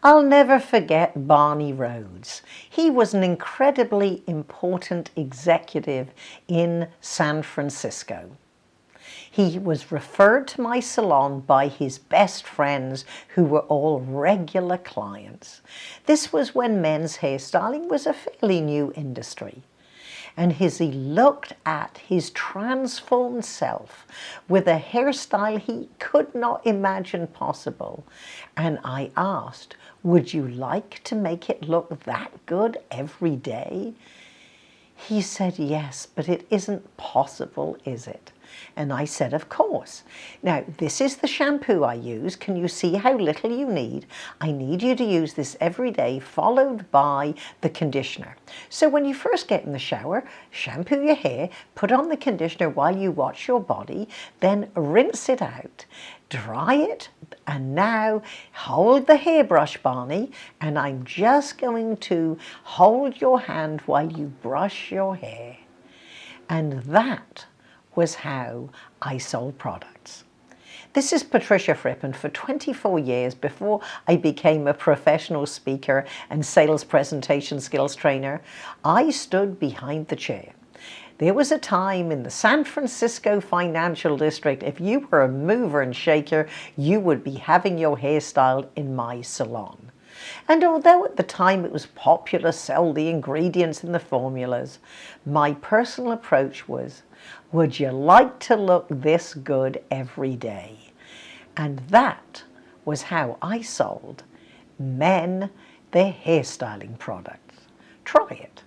I'll never forget Barney Rhodes. He was an incredibly important executive in San Francisco. He was referred to my salon by his best friends who were all regular clients. This was when men's hairstyling was a fairly new industry and as he looked at his transformed self with a hairstyle he could not imagine possible. And I asked, would you like to make it look that good every day? He said, yes, but it isn't possible, is it? And I said, of course. Now, this is the shampoo I use. Can you see how little you need? I need you to use this every day, followed by the conditioner. So when you first get in the shower, shampoo your hair, put on the conditioner while you wash your body, then rinse it out dry it and now hold the hairbrush Barney and I'm just going to hold your hand while you brush your hair and that was how I sold products. This is Patricia Fripp and for 24 years before I became a professional speaker and sales presentation skills trainer, I stood behind the chair. There was a time in the San Francisco financial district, if you were a mover and shaker, you would be having your hair styled in my salon. And although at the time it was popular sell the ingredients in the formulas, my personal approach was, would you like to look this good every day? And that was how I sold men their hairstyling products. Try it.